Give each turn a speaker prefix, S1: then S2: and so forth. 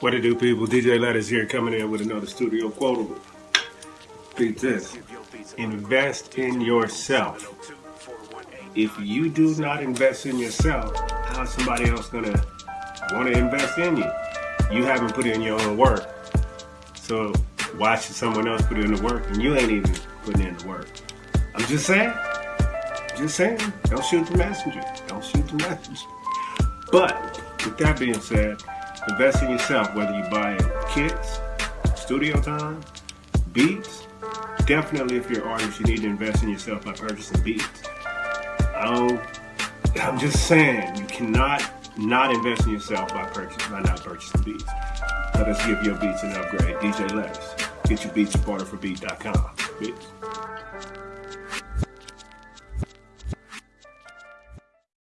S1: What to do, people? DJ Letters here coming in with another studio quotable. Beat this. Invest in yourself. If you do not invest in yourself, how's somebody else gonna want to invest in you? You haven't put in your own work. So why should someone else put in the work and you ain't even putting in the work? I'm just saying. Just saying. Don't shoot the messenger. Don't shoot the messenger. But with that being said, Invest in yourself, whether you buy kits, studio time, beats. Definitely, if you're an artist, you need to invest in yourself by purchasing beats. Um, I'm just saying, you cannot not invest in yourself by purchasing, by not purchasing beats. Let us give your beats an upgrade. DJ Letters. Get your beats at barterforbeat.com. Beats.